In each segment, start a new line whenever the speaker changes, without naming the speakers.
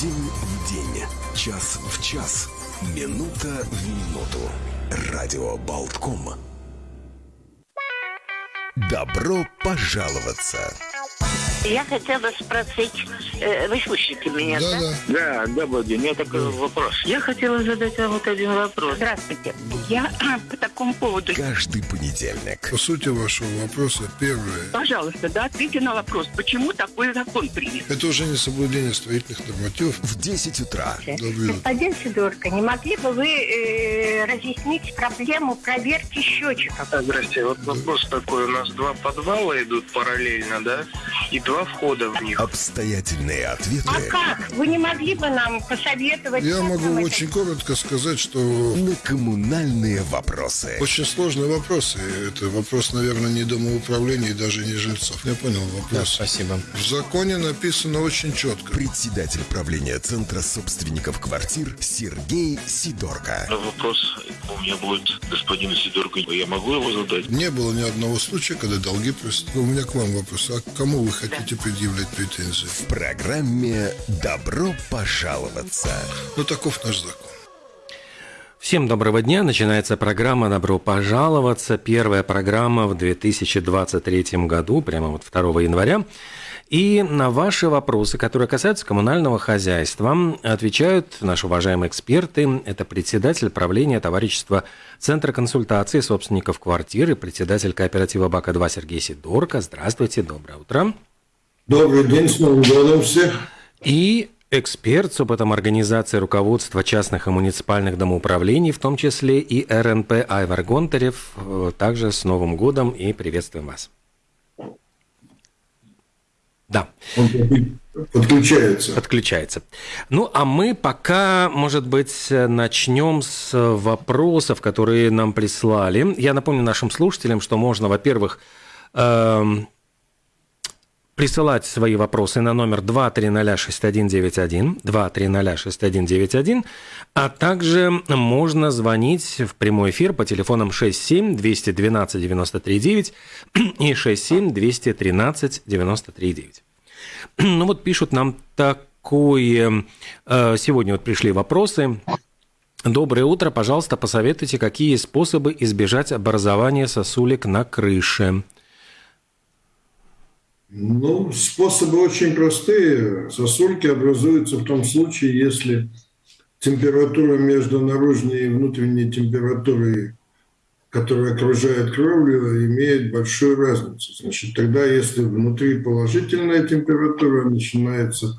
День в день, час в час, минута в минуту. Радио Болтком. Добро пожаловаться!
Я хотела спросить, э, вы слышите меня, да?
Да, да.
Да, день. У меня такой вопрос. Я хотела задать вам вот один вопрос.
Здравствуйте. Я по такому поводу.
Каждый понедельник.
По сути вашего вопроса, первое,
Пожалуйста, да, ответьте на вопрос, почему такой закон принят?
это уже не соблюдение строительных нормативов.
В 10 утра.
Добрый
Господин Сидорко, не могли бы вы э, разъяснить проблему проверки счетчиков?
Здрасте, вот вопрос такой. У нас два подвала идут параллельно, да? И два входа в них.
Обстоятельные ответы
А как? Вы не могли бы нам посоветовать?
Я могу
это
очень коротко сказать, что
на коммунальные вопросы.
очень сложные вопросы. Это вопрос, наверное, не домоуправления и даже не жильцов. Я понял вопрос.
спасибо.
В законе написано очень четко.
Председатель правления Центра собственников квартир Сергей Сидорко.
Но вопрос у меня будет господину Сидорку. Я могу его задать?
Не было ни одного случая, когда долги просто... У меня к вам вопрос. А к кому вы хотите предъявлять претензии?
В программе «Добро пожаловаться».
Ну, таков наш закон.
Всем доброго дня. Начинается программа «Добро пожаловаться». Первая программа в 2023 году, прямо вот 2 января. И на ваши вопросы, которые касаются коммунального хозяйства, отвечают наши уважаемые эксперты. Это председатель правления товарищества Центра консультации собственников квартир и председатель кооператива БАКа-2 Сергей Сидорко. Здравствуйте, доброе утро.
Добрый день, с Новым годом всех.
И эксперт с опытом организации руководства частных и муниципальных домоуправлений, в том числе и РНП Айвар Гонтарев, э, также с Новым годом и приветствуем вас. Да,
подключается.
подключается. Ну, а мы пока, может быть, начнем с вопросов, которые нам прислали. Я напомню нашим слушателям, что можно, во-первых, эм, присылать свои вопросы на номер 2306191, 2306191, а также можно звонить в прямой эфир по телефонам 67 212 93 9 и 67 213 93 9. Ну вот пишут нам такое... э, Сегодня вот пришли вопросы. Доброе утро, пожалуйста, посоветуйте, какие способы избежать образования сосулек на крыше.
Ну, способы очень простые. Сосульки образуются в том случае, если температура между наружной и внутренней температурой, которая окружает кровлю, имеет большую разницу. Значит, тогда, если внутри положительная температура, начинается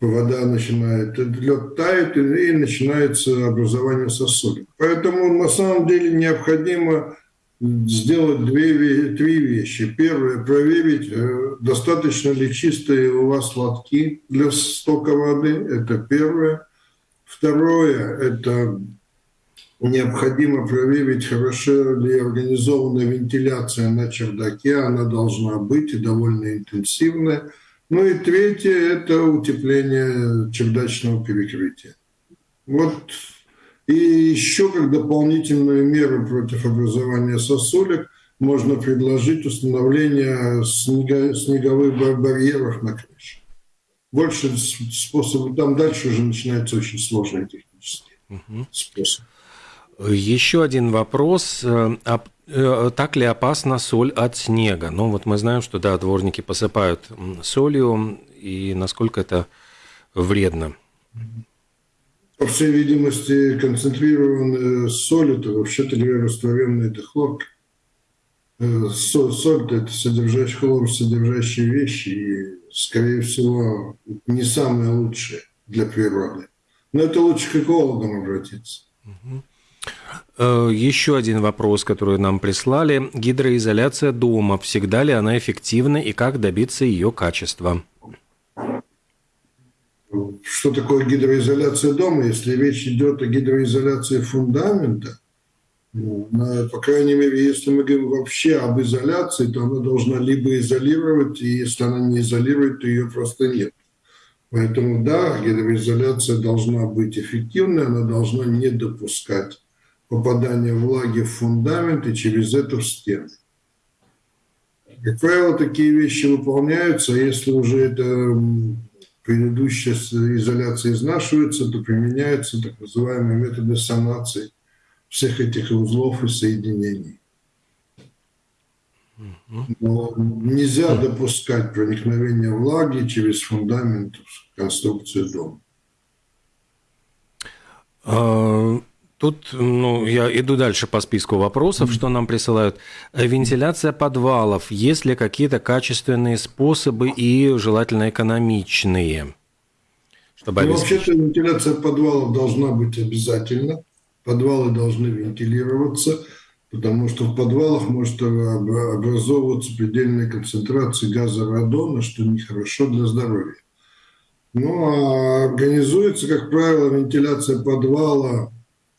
вода начинает, лед тает и, начинается образование сосудов. Поэтому на самом деле необходимо сделать две, ве- три вещи. Первое, проверить, э, достаточно ли чистые у вас лотки для стока воды. Это первое. Второе, это необходимо проверить, хорошо ли организована вентиляция на чердаке. Она должна быть и довольно интенсивная. Ну и третье – это утепление чердачного перекрытия. Вот и еще как дополнительную меру против образования сосулек можно предложить установление снега- снеговых бар- барьеров на крыше. Больше способов, там дальше уже начинается очень сложный технический способ.
Еще один вопрос. Э, а, э, Так ли опасна соль от снега? Ну, вот мы знаем, что, да, дворники посыпают солью, и насколько это вредно.
По всей видимости, концентрированная соль – это, вообще-то это хлорка. Э, со- Соль – это содержащие хлор, содержащие вещи, и, скорее всего, не самое лучшее для природы. Но это лучше к экологам обратиться.
Э, Еще один вопрос, который нам прислали. Гидроизоляция дома. Всегда ли она эффективна и как добиться ее качества?
Что такое гидроизоляция дома? Если речь идет о гидроизоляции фундамента, ну, на- по крайней мере, если мы говорим вообще об изоляции, то она должна либо изолировать, и если она не изолирует, то ее просто нет. Поэтому да, гидроизоляция должна быть эффективной, она должна не допускать попадания влаги в фундамент и через это в стены. Как правило, такие вещи выполняются, а если уже это предыдущая изоляция изнашивается, то применяются так называемые методы санации всех этих узлов и соединений. Но нельзя допускать проникновение влаги через фундамент в конструкцию дома.
Тут, ну, я иду дальше по списку вопросов, что нам присылают. Вентиляция подвалов. Есть ли какие-то качественные способы и желательно экономичные?
Чтобы ну, вообще-то вентиляция подвалов должна быть обязательно. Подвалы должны вентилироваться, потому что в подвалах может образовываться предельная концентрация газа радона, что нехорошо для здоровья. Ну, а организуется, как правило, вентиляция подвала,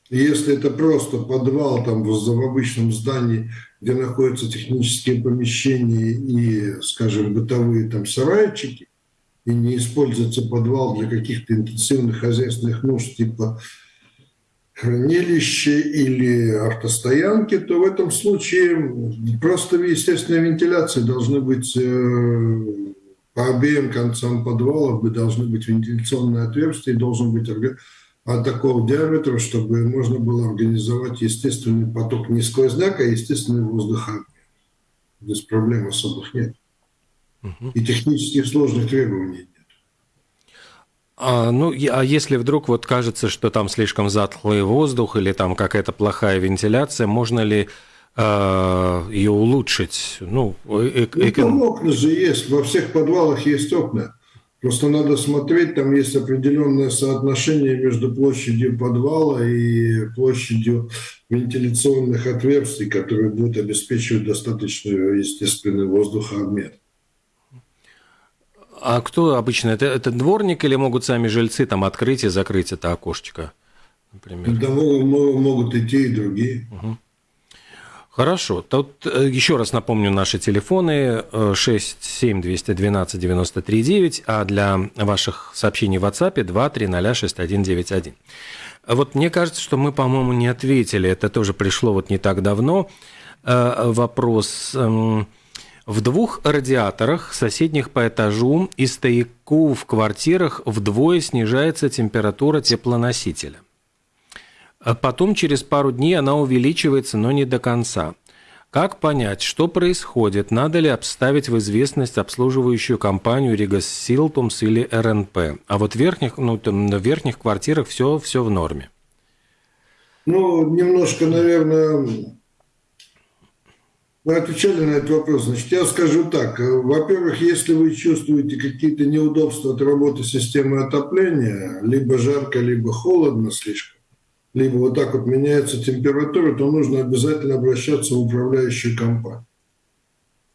если это просто подвал там в, обычном здании, где находятся технические помещения и, скажем, бытовые там сарайчики, и не используется подвал для каких-то интенсивных хозяйственных нужд типа хранилище или автостоянки, то в этом случае просто естественная вентиляция должны быть э, по обеим концам подвала должны быть вентиляционные отверстия и должен быть от такого диаметра, чтобы можно было организовать естественный поток не сквозняка, а естественный воздуха. Здесь проблем особых нет. Угу. И технических сложных требований нет.
А, ну, а если вдруг вот кажется, что там слишком затхлый воздух или там какая-то плохая вентиляция, можно ли Э, ее улучшить. Ну,
э ну там окна же есть, во всех подвалах есть окна. Просто надо смотреть, там есть определенное соотношение между площадью подвала и площадью вентиляционных отверстий, которые будут обеспечивать достаточную естественный воздухообмен.
А кто обычно? Это, это дворник или могут сами жильцы там открыть и закрыть это окошечко?
Например? Да, могут, могут идти и другие. Угу.
Хорошо. Тут э, еще раз напомню наши телефоны 67212-93-9, а для ваших сообщений в WhatsApp 2306191. Вот мне кажется, что мы, по-моему, не ответили. Это тоже пришло вот не так давно. Э, вопрос. Эм, в двух радиаторах, соседних по этажу и стояку в квартирах вдвое снижается температура теплоносителя. А потом через пару дней она увеличивается, но не до конца. Как понять, что происходит? Надо ли обставить в известность обслуживающую компанию Ригас Силтумс или РНП? А вот в верхних, ну, там, в верхних квартирах все, все в норме.
Ну, немножко, наверное, мы отвечали на этот вопрос. Значит, я скажу так. Во-первых, если вы чувствуете какие-то неудобства от работы системы отопления, либо жарко, либо холодно слишком, либо вот так вот меняется температура, то нужно обязательно обращаться в управляющую компанию.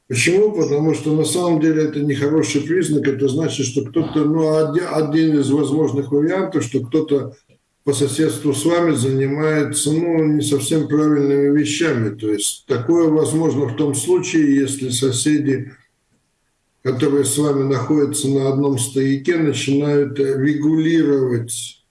Почему? Потому что на самом деле это не хороший признак, это значит, что кто-то, ну, один, из возможных вариантов, что кто-то по соседству с вами занимается, ну, не совсем правильными вещами. То есть такое возможно в том случае, если соседи, которые с вами находятся на одном стояке, начинают регулировать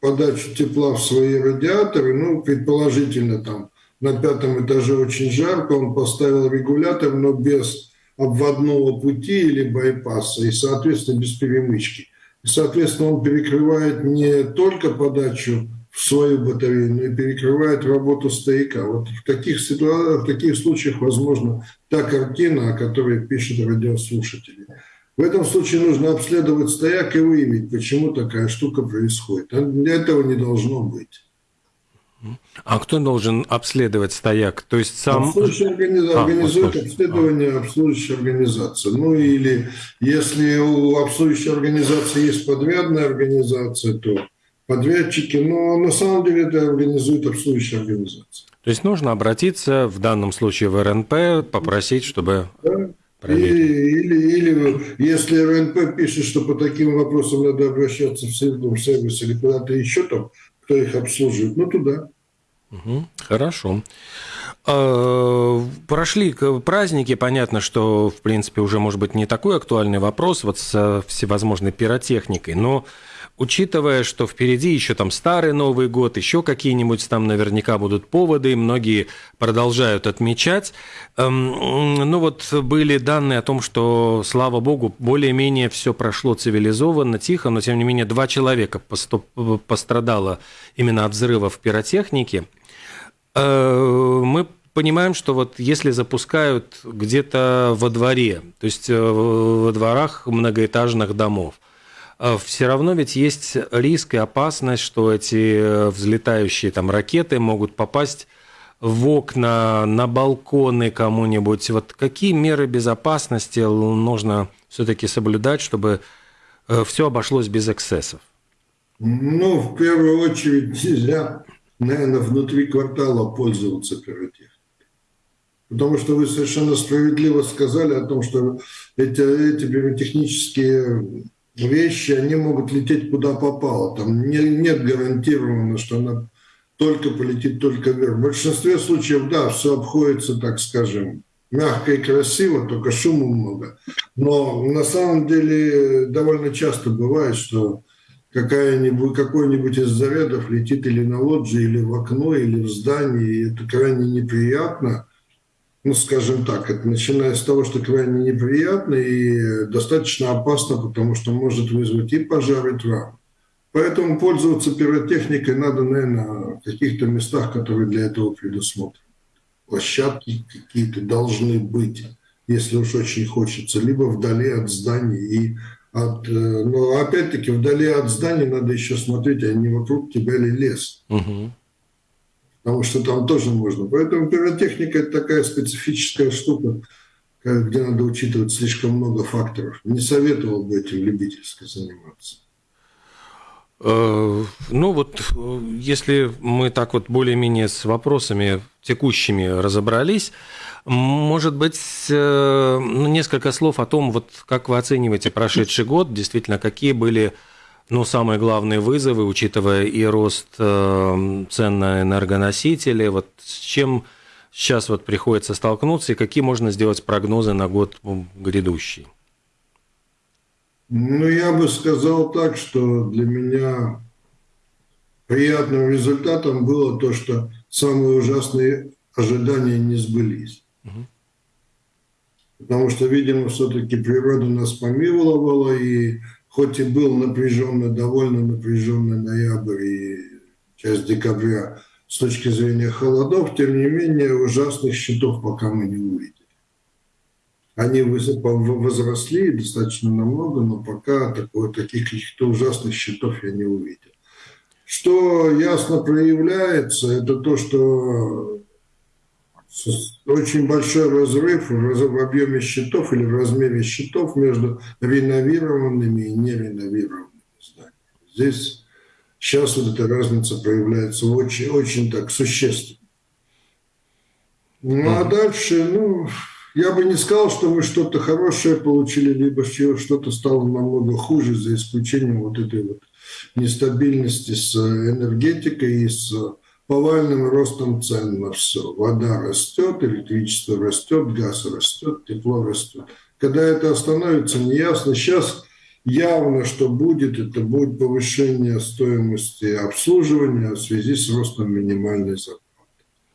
подачу тепла в свои радиаторы, ну, предположительно, там на пятом этаже очень жарко, он поставил регулятор, но без обводного пути или байпаса, и, соответственно, без перемычки. И, соответственно, он перекрывает не только подачу в свою батарею, но и перекрывает работу стояка. Вот в таких, ситуациях, в таких случаях возможно та картина, о которой пишут радиослушатели. В этом случае нужно обследовать стояк и выявить, почему такая штука происходит. А для этого не должно быть.
А кто должен обследовать стояк? То есть сам...
Обслуживающая организация а, организует обследование а. обслуживающая организация. Ну или если у обслуживающей организации есть подрядная организация, то подрядчики, но на самом деле это организует обслуживающая организация.
То есть нужно обратиться в данном случае в РНП, попросить, чтобы... Да
и, или, или если РНП пишет, что по таким вопросам надо обращаться в сервис или куда-то еще там, кто их обслуживает, ну туда.
Угу, хорошо. Э, прошли праздники, понятно, что, в принципе, уже, может быть, не такой актуальный вопрос вот с всевозможной пиротехникой, но учитывая, что впереди еще там старый Новый год, еще какие-нибудь там наверняка будут поводы, многие продолжают отмечать. Эм, ну вот были данные о том, что, слава богу, более-менее все прошло цивилизованно, тихо, но тем не менее два человека пострадало именно от взрывов пиротехники. Э, мы понимаем, что вот если запускают где-то во дворе, то есть э, во дворах многоэтажных домов, все равно ведь есть риск и опасность, что эти э, взлетающие там ракеты могут попасть в окна, на балконы кому-нибудь. Вот какие меры безопасности нужно все-таки соблюдать, чтобы э, все обошлось без эксцессов?
Ну, в первую очередь нельзя, наверное, внутри квартала пользоваться пиротехникой. Потому что вы совершенно справедливо сказали о том, что эти, эти пиротехнические вещи, они могут лететь куда попало. Там не, нет гарантированно, что она только полетит только вверх. В большинстве случаев, да, все обходится, так скажем, мягко и красиво, только шума много. Но на самом деле довольно часто бывает, что какая-нибудь, какой-нибудь из зарядов летит или на лоджии, или в окно, или в здании, и это крайне неприятно ну, скажем так, это начиная с того, что крайне неприятно и достаточно опасно, потому что может вызвать и пожар, и травму. Поэтому пользоваться пиротехникой надо, наверное, в каких-то местах, которые для этого предусмотрены. Площадки какие-то должны быть, если уж очень хочется, либо вдали от зданий и от, э, но опять-таки вдали от зданий надо еще смотреть, а не вокруг тебя ли лес. Угу потому что там тоже можно. Поэтому пиротехника – это такая специфическая штука, где надо учитывать слишком много факторов. Не советовал бы этим любительски заниматься.
Э, ну вот, если мы так вот более-менее с вопросами текущими разобрались, может быть, э, ну, несколько слов о том, вот как вы оцениваете прошедший год, действительно, какие были ну, самые главные вызовы, учитывая и рост э, цен на энергоносители, вот с чем сейчас вот приходится столкнуться и какие можно сделать прогнозы на год грядущий?
Ну, я бы сказал так, что для меня приятным результатом было то, что самые ужасные ожидания не сбылись. Угу. Потому что, видимо, все-таки природа нас помиловала, и хоть и был напряженный, довольно напряженный ноябрь и часть декабря с точки зрения холодов, тем не менее ужасных счетов пока мы не увидели. Они возросли достаточно намного, но пока такой, таких каких-то ужасных счетов я не увидел. Что ясно проявляется, это то, что очень большой разрыв в объеме счетов или в размере счетов между реновированными и нереновированными зданиями. Здесь сейчас вот эта разница проявляется очень, очень так существенно. Ну а дальше, ну, я бы не сказал, что мы что-то хорошее получили, либо что-то стало намного хуже, за исключением вот этой вот нестабильности с энергетикой и с повальным ростом цен на все. Вода растет, электричество растет, газ растет, тепло растет. Когда это остановится, неясно. Сейчас явно, что будет, это будет повышение стоимости обслуживания в связи с ростом минимальной зарплаты.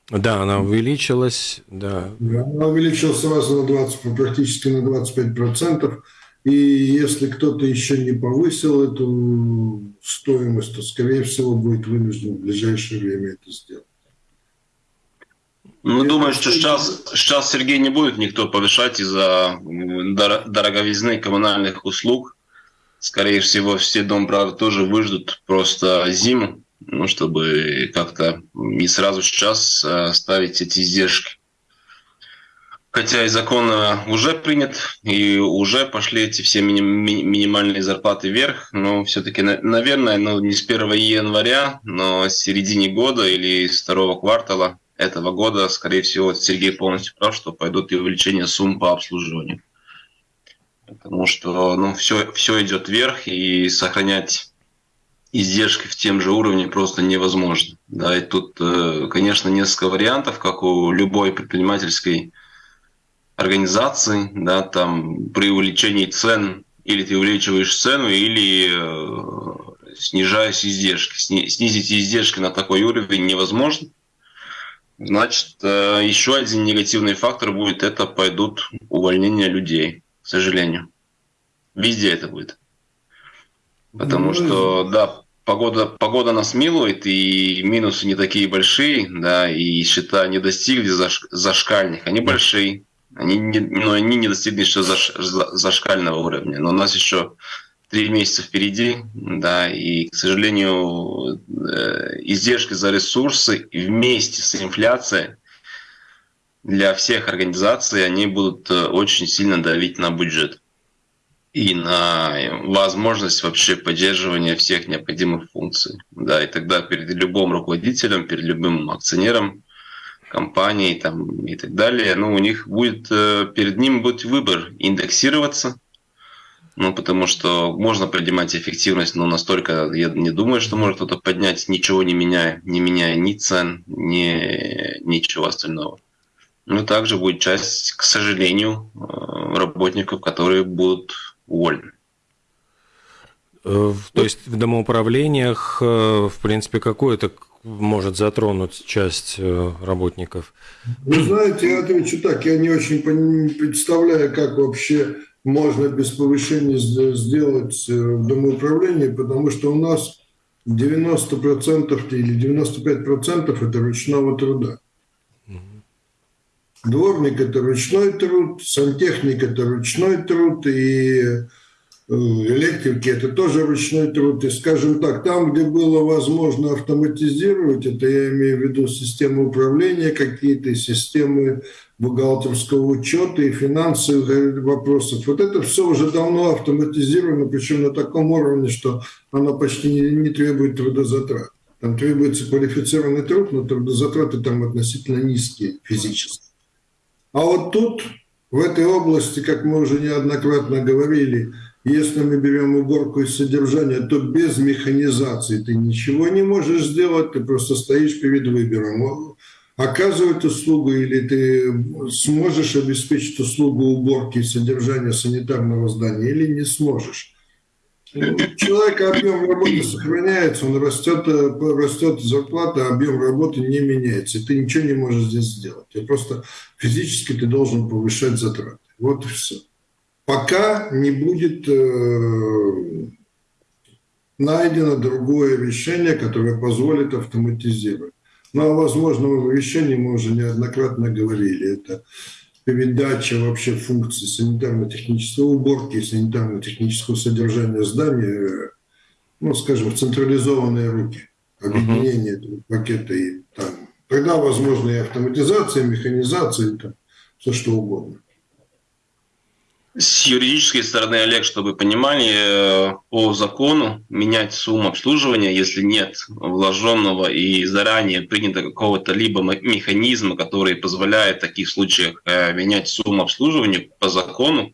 Да, она увеличилась, да.
Она увеличилась сразу на 20, практически на 25 процентов. И если кто-то еще не повысил эту стоимость, то, скорее всего, будет вынужден в ближайшее время это сделать.
Ну, думаю, что сейчас, сейчас, Сергей, не будет никто повышать из-за дороговизны коммунальных услуг. Скорее всего, все домправы тоже выждут просто зиму, ну, чтобы как-то не сразу сейчас э, ставить эти издержки. Хотя и закон э, уже принят, и уже пошли эти все мини- минимальные зарплаты вверх, но все-таки, наверное, ну, не с 1 января, но с середины года или с второго квартала этого года, скорее всего, Сергей полностью прав, что пойдут и увеличение сумм по обслуживанию. Потому что ну, все, все идет вверх, и сохранять издержки в тем же уровне просто невозможно. Да, и тут, э, конечно, несколько вариантов, как у любой предпринимательской организации, да, там при увеличении цен или ты увеличиваешь цену, или э, снижаешь издержки. Сни, снизить издержки на такой уровень невозможно. Значит, э, еще один негативный фактор будет, это пойдут увольнения людей, к сожалению. Везде это будет. Потому ну, что, да, погода, погода нас милует, и минусы не такие большие, да, и счета не достигли заш, зашкальных, они большие. Они не, ну, они не достигли еще заш, зашкального уровня. Но у нас еще три месяца впереди, да, и, к сожалению, э, издержки за ресурсы вместе с инфляцией для всех организаций, они будут э, очень сильно давить на бюджет и на возможность вообще поддерживания всех необходимых функций. Да, и тогда перед любым руководителем, перед любым акционером компании там, и так далее, ну, у них будет, э, перед ним будет выбор индексироваться, ну, потому что можно поднимать эффективность, но настолько, я не думаю, что может кто-то поднять, ничего не меняя, не меняя ни цен, ни ничего остального. Ну, также будет часть, к сожалению, э, работников, которые будут уволены.
Э, то есть в домоуправлениях, в принципе, какое-то может затронуть часть э, работников?
Вы знаете, я отвечу так, я не очень представляю, как вообще можно без повышения сделать в домоуправлении, потому что у нас 90% или 95% это ручного труда. Дворник – это ручной труд, сантехник – это ручной труд, и э, электрики – это тоже ручной труд. И, скажем так, там, где было возможно автоматизировать, это я имею в виду системы управления, какие-то системы бухгалтерского учета и финансовых вопросов. Вот это все уже давно автоматизировано, причем на таком уровне, что оно почти не, не требует трудозатрат. Там требуется квалифицированный труд, но трудозатраты там относительно низкие физически. А вот тут, в этой области, как мы уже неоднократно говорили, если мы берем уборку и содержание, то без механизации ты ничего не можешь сделать, ты просто стоишь перед выбором. Оказывать услугу или ты сможешь обеспечить услугу уборки и содержания санитарного здания или не сможешь. Ну, у человека объем работы сохраняется, он растет, э, растет зарплата, а объем работы не меняется. И ты ничего не можешь здесь сделать. Ты просто физически ты должен повышать затраты. Вот и все. Пока не будет э, найдено другое решение, которое позволит автоматизировать. Ну, о возможном решении мы уже неоднократно говорили. Это передача вообще функций санитарно-технической уборки и санитарно-технического содержания здания, ну, скажем, в централизованные руки, объединение uh-huh. пакета и там. Тогда возможно и автоматизация, и механизация, и там, все что угодно.
С юридической стороны, Олег, чтобы понимали, э, по закону менять сумму обслуживания, если нет вложенного и заранее принято какого-то либо механизма, который позволяет в таких случаях э, менять сумму обслуживания по закону,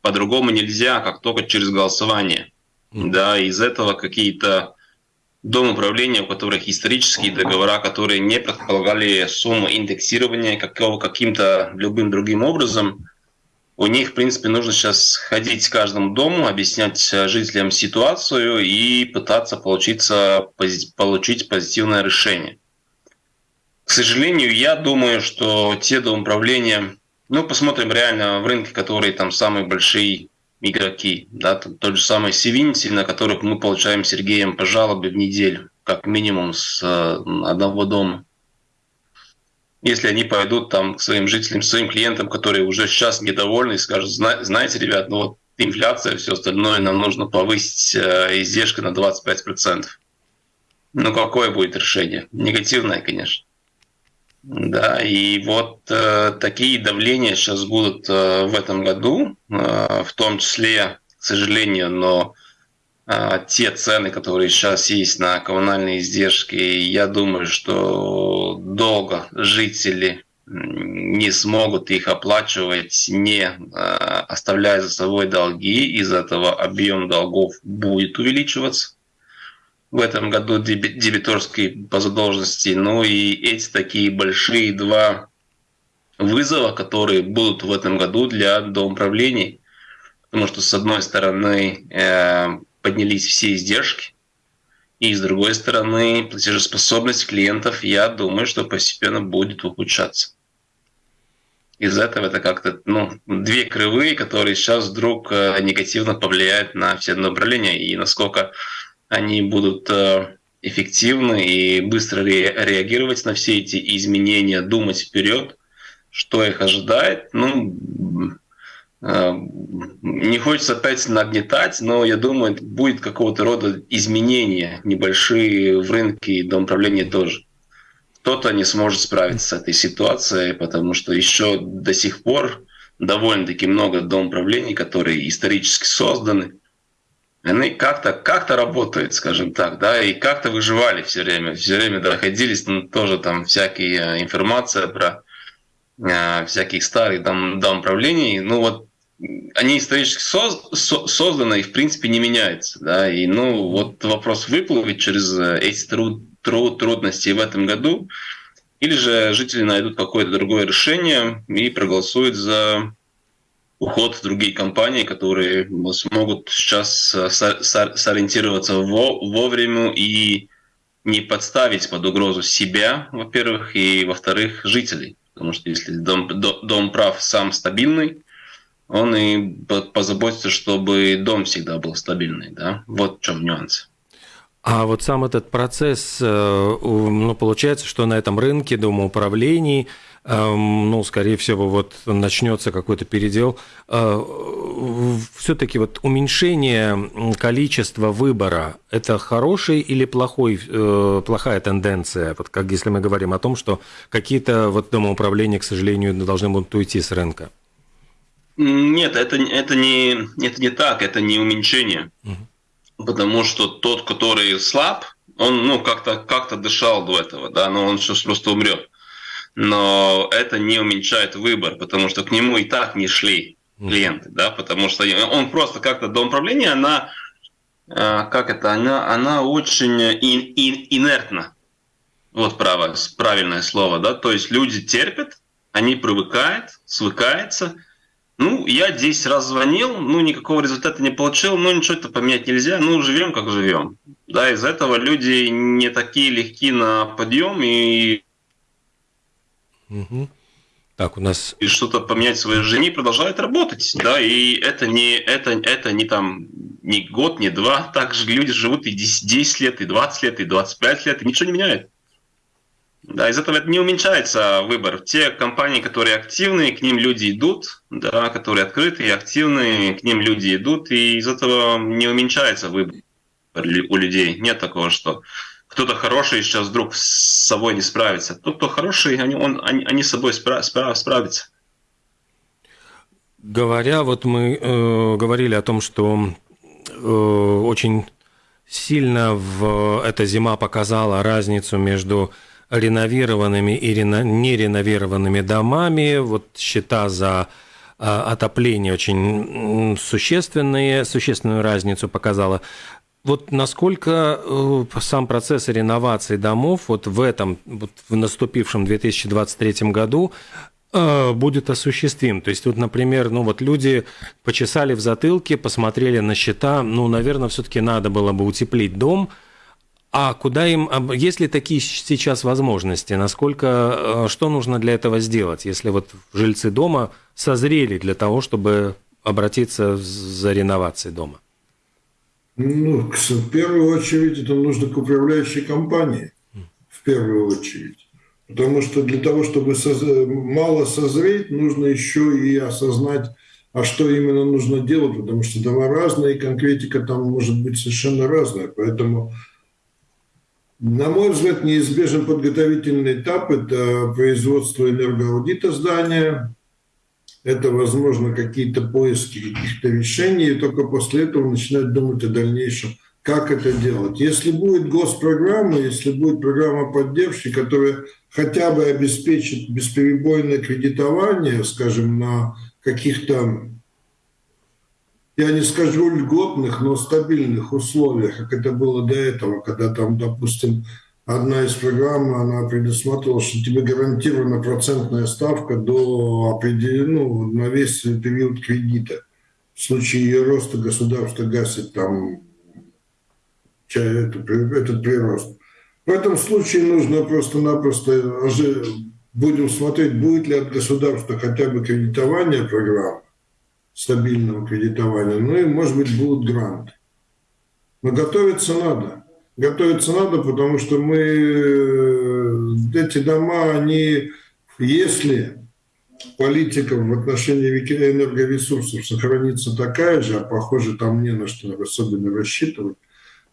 по-другому нельзя, как только через голосование. Да, из этого какие-то дом управления, у которых исторические договора, которые не предполагали сумму индексирования какого, каким-то любым другим образом – у них, в принципе, нужно сейчас ходить к каждому дому, объяснять э, жителям ситуацию и пытаться получиться, получить позитивное решение. К сожалению, я думаю, что те домоуправления, ну, посмотрим реально в рынке, которые там самые большие игроки, да, тот же самый Севинти, на которых мы получаем Сергеем по жалобе в неделю, как минимум с э, одного дома если они пойдут там к своим жителям, своим клиентам, которые уже сейчас недовольны и скажут, знаете, ребят, ну вот инфляция, все остальное, нам нужно повысить э, издержки на 25%. Ну какое будет решение? Негативное, конечно. Да, и вот э, такие давления сейчас будут э, в этом году, э, в том числе, к сожалению, но те цены, которые сейчас есть на коммунальные издержки, я думаю, что долго жители не смогут их оплачивать, не а, оставляя за собой долги. Из этого объем долгов будет увеличиваться. в этом году дебиторский по задолженности. Ну и эти такие большие два вызова, которые будут в этом году для домоуправлений. Потому что, с одной стороны, э, поднялись все издержки, и с другой стороны, платежеспособность клиентов, я думаю, что постепенно будет ухудшаться. Из этого это как-то ну, две кривые, которые сейчас вдруг э, негативно повлияют на все направления, и насколько они будут э, эффективны и быстро реагировать на все эти изменения, думать вперед, что их ожидает. Ну, не хочется опять нагнетать, но я думаю, будет какого-то рода изменения небольшие в рынке и домоуправления тоже. Кто-то не сможет справиться с этой ситуацией, потому что еще до сих пор довольно-таки много домоуправлений, которые исторически созданы, они как-то как работают, скажем так, да, и как-то выживали все время, все время доходились, ну, тоже там всякие э, информация про э, всяких старых дом, домоуправлений, ну вот они исторически соз, со, созданы и в принципе не меняются, да, и ну вот вопрос выплывет через э, эти труд, труд, трудности в этом году, или же жители найдут какое-то другое решение и проголосуют за уход в другие компании, которые смогут сейчас э, сориентироваться вовремя и не подставить под угрозу себя, во-первых, и, во-вторых, жителей. Потому что если дом, дом прав сам стабильный, он и позаботится, чтобы дом всегда был стабильный. Да? Вот в чем нюанс.
А вот сам этот процесс, э, ну, получается, что на этом рынке домоуправлений – Эм, ну, скорее всего, вот начнется какой-то передел. Э, Все-таки вот уменьшение количества выбора – это хороший или плохой, э, плохая тенденция? Вот как если мы говорим о том, что какие-то вот домоуправления, к сожалению, должны будут уйти с рынка.
Нет, это, это, не, это не так, это не уменьшение. Угу. Потому что тот, который слаб, он ну, как-то как дышал до этого, да, но он сейчас просто умрет но это не уменьшает выбор, потому что к нему и так не шли клиенты, да, потому что он просто как-то до управления, она, а, как это, она, она очень ин, ин, инертна. Вот право, правильное слово, да, то есть люди терпят, они привыкают, свыкаются. Ну, я 10 раз звонил, ну, никакого результата не получил, ну, ничего-то поменять нельзя, ну, живем как живем. Да, из этого люди не такие легки на подъем, и
Угу. Так, у нас...
И что-то поменять в своей жизни продолжает работать, да, и это не, это, это не там, не год, не два, так же люди живут и 10, 10 лет, и 20 лет, и 25 лет, и ничего не меняет. Да, из этого это не уменьшается выбор. Те компании, которые активные, к ним люди идут, да, которые открытые и активные, к ним люди идут, и из этого не уменьшается выбор у людей. Нет такого, что кто-то хороший сейчас вдруг с собой не справится. Тот, кто хороший, они, он, они, они с собой спра- спра- справятся.
Говоря, вот мы э, говорили о том, что э, очень сильно в эта зима показала разницу между реновированными и рено, нереновированными домами. Вот счета за э, отопление очень существенные, существенную разницу показала. Вот насколько э, сам процесс реновации домов вот в этом, вот в наступившем 2023 году э, будет осуществим. То есть, вот, например, ну вот люди почесали в затылке, посмотрели на счета, ну, наверное, все-таки надо было бы утеплить дом, а куда им, есть ли такие сейчас возможности, насколько, э, что нужно для этого сделать, если вот жильцы дома созрели для того, чтобы обратиться за реновацией дома?
Ну, в первую очередь это нужно к управляющей компании. В первую очередь. Потому что для того, чтобы мало созреть, нужно еще и осознать, а что именно нужно делать, потому что дома разные, и конкретика там может быть совершенно разная. Поэтому, на мой взгляд, неизбежен подготовительный этап – это производство энергоаудита здания, это, возможно, какие-то поиски каких-то решений, и только после этого начинать думать о дальнейшем, как это делать. Если будет госпрограмма, если будет программа поддержки, которая хотя бы обеспечит бесперебойное кредитование, скажем, на каких-то я не скажу льготных, но стабильных условиях, как это было до этого, когда там, допустим, одна из программ, она предусматривала, что тебе гарантирована процентная ставка до определенного, ну, на весь период кредита. В случае ее роста государство гасит там этот, прирост. В этом случае нужно просто-напросто будем смотреть, будет ли от государства хотя бы кредитование программ, стабильного кредитования, ну и, может быть, будут гранты. Но готовиться надо. Готовиться надо, потому что мы, э, эти дома, они, если политика в отношении энергоресурсов сохранится такая же, а похоже там не на что особенно рассчитывать,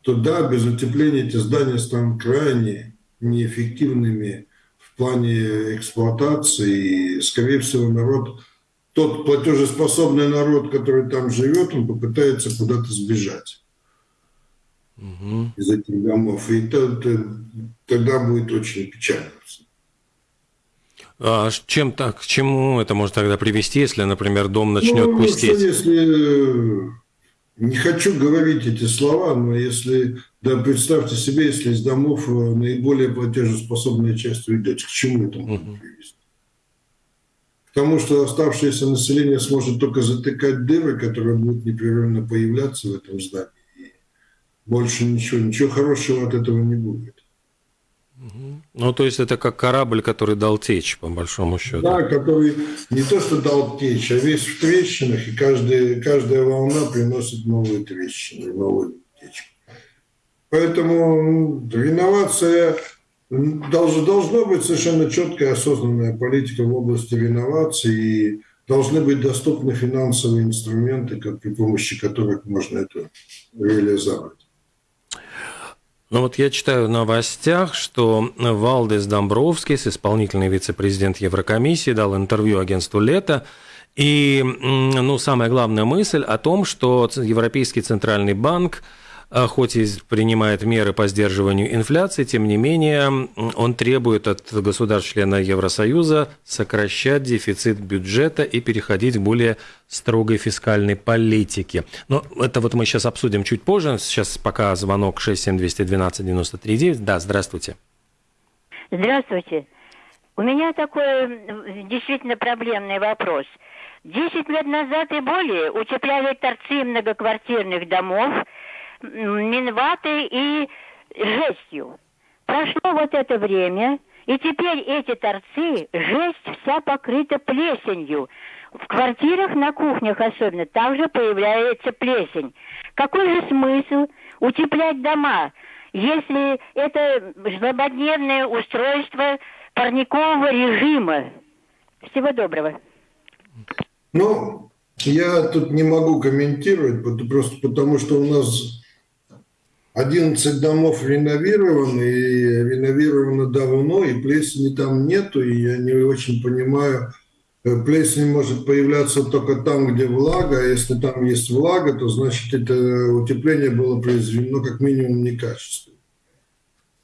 то да, без утепления эти здания станут крайне неэффективными в плане эксплуатации. И, скорее всего, народ, тот платежеспособный народ, который там живет, он попытается куда-то сбежать угу. из этих домов. И тогда будет очень печально.
А чем так, к чему это может тогда привести, если, например, дом начнет ну, пустеть?
Если не хочу говорить эти слова, но если, да, представьте себе, если из домов э, наиболее платежеспособная часть уйдет, к чему это может привести? Тому, что оставшееся население сможет только затыкать дыры, которые будут непрерывно появляться в этом здании. И больше ничего, ничего хорошего от этого не будет.
Ну, то есть это как корабль, который дал течь, по большому счету.
Да, который не то, что дал течь, а весь в трещинах, и каждая, каждая волна приносит новые трещины, новые течь. Поэтому реновация должно, должно быть совершенно четкая осознанная политика в области реновации, и должны быть доступны финансовые инструменты, как, при помощи которых можно это реализовать.
Ну вот я читаю в новостях, что Валдес Домбровскис, исполнительный вице-президент Еврокомиссии, дал интервью агентству «Лето», и ну, самая главная мысль о том, что Европейский центральный банк хоть и принимает меры по сдерживанию инфляции, тем не менее он требует от государств-члена Евросоюза сокращать дефицит бюджета и переходить к более строгой фискальной политике. Но это вот мы сейчас обсудим чуть позже. Сейчас пока звонок 67212-93-9. Да, здравствуйте.
Здравствуйте. У меня такой действительно проблемный вопрос. Десять лет назад и более утепляли торцы многоквартирных домов – минватой и жестью. Прошло вот это время, и теперь эти торцы, жесть вся покрыта плесенью. В квартирах, на кухнях особенно, также появляется плесень. Какой же смысл утеплять дома, если это злободневное устройство парникового режима? Всего доброго.
Ну, я тут не могу комментировать, просто потому что у нас 11 домов реновированы, и реновировано давно, и плесени там нету, и я не очень понимаю, э, плесень может появляться только там, где влага, а если там есть влага, то значит это утепление было произведено как минимум некачественно.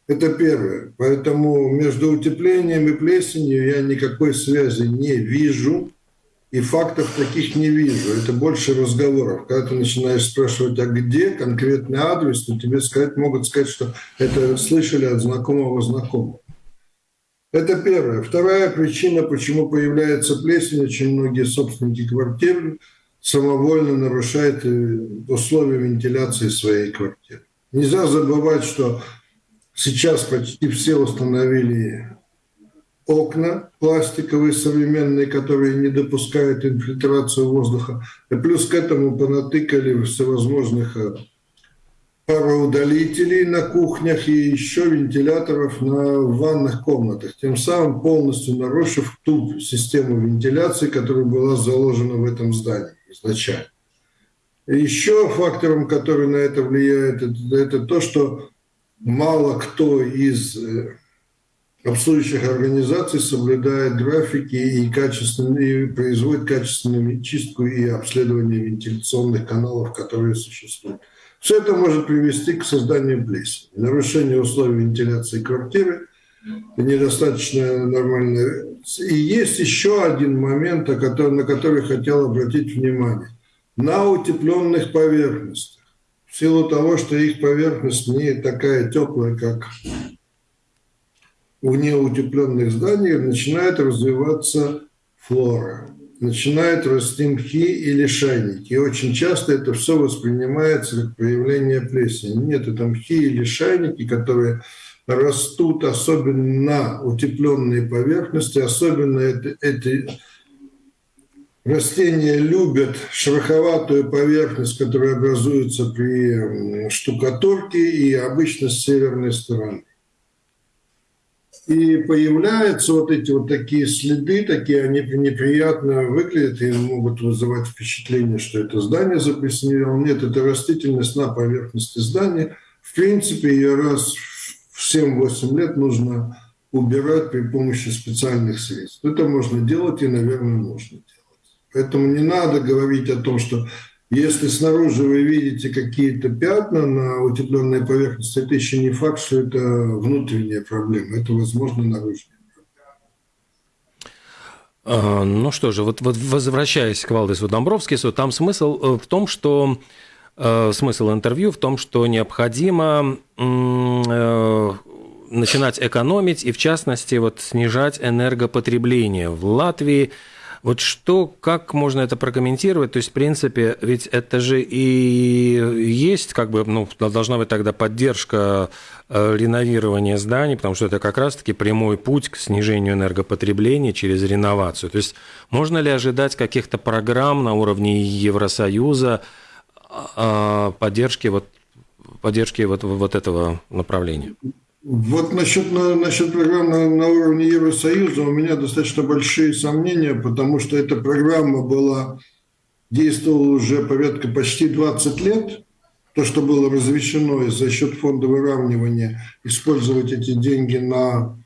Это первое. Поэтому между утеплением и плесенью я никакой связи не вижу и фактов таких не вижу. Это больше разговоров. Когда ты начинаешь спрашивать, а где конкретный адрес, то тебе сказать, могут сказать, что это слышали от знакомого знакомого. Это первое. Вторая причина, почему появляется плесень, очень многие собственники квартир самовольно нарушают э, условия вентиляции своей квартиры. Нельзя забывать, что сейчас почти все установили окна пластиковые современные, которые не допускают инфильтрацию воздуха. И плюс к этому понатыкали всевозможных э, пароудалителей на кухнях и еще вентиляторов на ванных комнатах, тем самым полностью нарушив ту систему вентиляции, которая была заложена в этом здании изначально. Еще фактором, который на это влияет, это, это то, что мало кто из э, обслуживающих организаций соблюдает графики и, качественно, и производит качественную чистку и обследование вентиляционных каналов, которые существуют. Все это может привести к созданию плесени, нарушению условий вентиляции квартиры, недостаточно нормально. И есть еще один момент, на который хотел обратить внимание. на утепленных поверхностях. В силу того, что их поверхность не такая теплая, как у неутепленных зданий, начинает развиваться флора, начинают расти мхи или шайники. И очень часто это все воспринимается как проявление плесени. Нет, это мхи или шайники, которые растут особенно на утепленной поверхности, особенно это, эти Растения любят шероховатую поверхность, которая образуется при штукатурке и обычно с северной стороны. И появляются вот эти вот такие следы, такие они неприятно выглядят и могут вызывать впечатление, что это здание заплесневело. Нет, это растительность на поверхности здания. В принципе, ее раз в 7-8 лет нужно убирать при помощи специальных средств. Это можно делать и, наверное, нужно делать. Поэтому не надо говорить о том, что если снаружи вы видите какие-то пятна на утепленной поверхности, это еще не факт, что это внутренняя проблема. Это, возможно, наружная.
А, ну что же, вот, вот возвращаясь к Валдесу Домбровскису, там смысл э, в том, что э, смысл интервью в том, что необходимо э, начинать экономить и, в частности, вот снижать энергопотребление. В Латвии вот что, как можно это прокомментировать? То есть, в принципе, ведь это же и есть, как бы, ну, должна быть тогда поддержка э, реновирования зданий, потому что это как раз-таки прямой путь к снижению энергопотребления через реновацию. То есть, можно ли ожидать каких-то программ на уровне Евросоюза а, поддержки вот поддержки вот, вот этого направления?
Вот насчет, насчет программы на, уровне Евросоюза у меня достаточно большие сомнения, потому что эта программа была, действовала уже порядка почти 20 лет. То, что было разрешено за счет фонда выравнивания использовать эти деньги на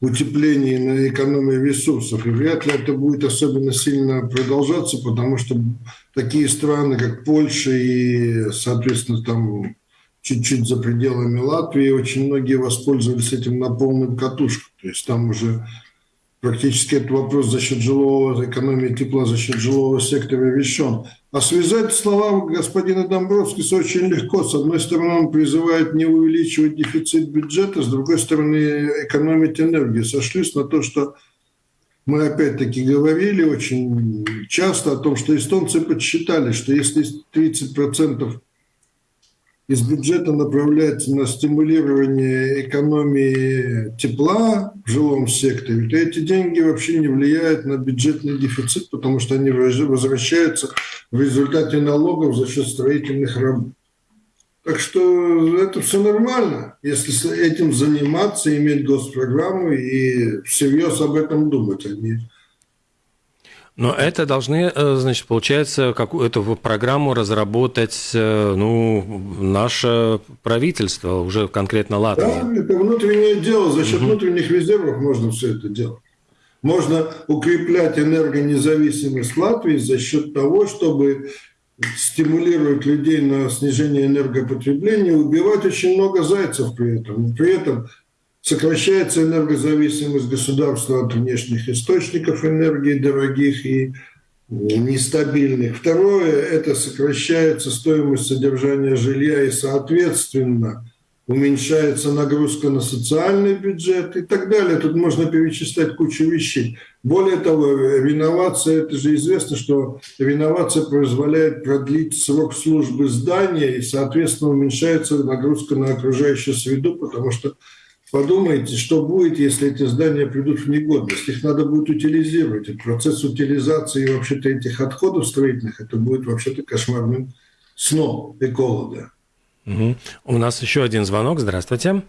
утепление, на экономию ресурсов. И вряд ли это будет особенно сильно продолжаться, потому что такие страны, как Польша и, соответственно, там чуть-чуть за пределами Латвии, очень многие воспользовались этим на полную катушку. То есть там уже практически этот вопрос за счет жилого, экономии тепла за счет жилого сектора решен. А связать слова господина Домбровского очень легко. С одной стороны, он призывает не увеличивать дефицит бюджета, с другой стороны, экономить энергию. Сошлюсь на то, что мы опять-таки говорили очень часто о том, что эстонцы подсчитали, что если 30% из бюджета направляется на стимулирование экономии тепла в жилом секторе, то эти деньги вообще не влияют на бюджетный дефицит, потому что они возвращаются в результате налогов за счет строительных работ. Так что это все нормально, если этим заниматься, иметь госпрограмму и всерьез об этом думать, а не
но это должны, э, значит, получается, какую-то программу разработать, э, ну, наше правительство, уже конкретно Латвия.
Да, это внутреннее дело. За счет угу. внутренних резервов можно все это делать. Можно укреплять энергонезависимость Латвии за счет того, чтобы стимулировать людей на снижение энергопотребления, убивать очень много зайцев при этом. При этом Сокращается энергозависимость государства от внешних источников энергии, дорогих и нестабильных. Второе – это сокращается стоимость содержания жилья и, соответственно, уменьшается нагрузка на социальный бюджет и так далее. Тут можно перечислять кучу вещей. Более того, реновация, это же известно, что реновация позволяет продлить срок службы здания и, соответственно, уменьшается нагрузка на окружающую среду, потому что Подумайте, что будет, если эти здания придут в негодность. Их надо будет утилизировать. И процесс утилизации вообще-то этих отходов строительных, это будет вообще-то кошмарным сном эколога.
Угу. У нас еще один звонок. Здравствуйте.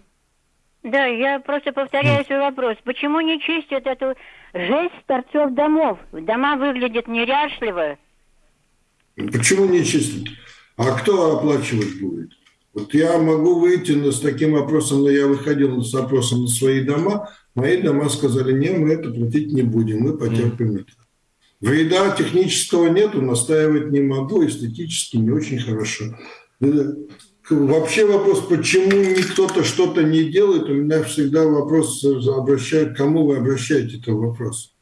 Да, я просто повторяю свой вопрос. Почему не чистят эту жесть торцов домов? Дома выглядят неряшливо.
Почему не чистят? А кто оплачивать будет? Вот я могу выйти с таким вопросом, но я выходил с вопросом на свои дома, мои дома сказали, не, мы это платить не будем, мы потерпим это. Вреда технического нету, настаивать не могу, эстетически не очень хорошо. Э, вообще вопрос, почему кто-то что-то не делает, у меня всегда вопрос обращает, кому вы обращаете этот вопрос.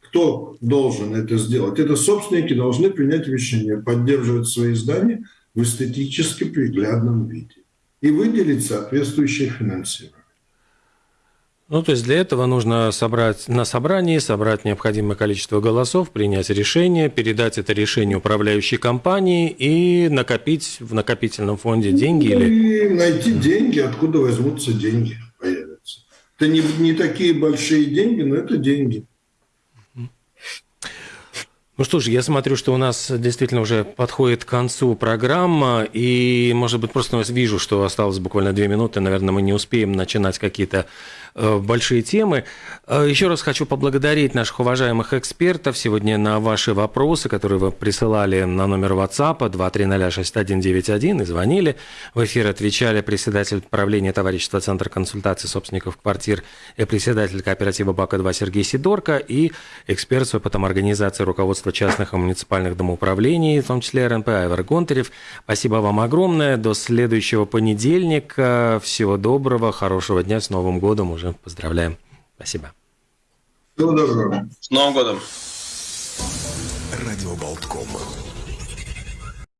кто должен это сделать? Это собственники должны принять решение поддерживать свои здания в эстетически приглядном виде и выделить соответствующее финансирование.
Ну, то есть для этого нужно собрать на собрании, собрать необходимое количество голосов, принять решение, передать это решение управляющей компании и накопить в накопительном фонде деньги
ну,
или...
И найти деньги, откуда возьмутся деньги, появятся. Это не, не такие большие деньги, но это деньги.
Ну что ж, я смотрю, что у нас действительно уже подходит к концу программа, и, может быть, просто вижу, что осталось буквально две минуты, наверное, мы не успеем начинать какие-то большие темы. Э, еще раз хочу поблагодарить наших уважаемых экспертов сегодня на ваши вопросы, которые вы присылали на номер WhatsApp 2306191 и звонили. В эфир отвечали председатель правления товарищества Центр консультации собственников квартир и председатель кооператива БАКа-2 Сергей Сидорко и эксперт с опытом организации руководства частных и муниципальных домоуправлений, в том числе РНП Айвар Гонтарев. Спасибо вам огромное. До следующего понедельника. Всего доброго, хорошего дня. С Новым годом уже поздравляем. Спасибо.
Всего доброго.
С Новым годом.
Радио Болтком.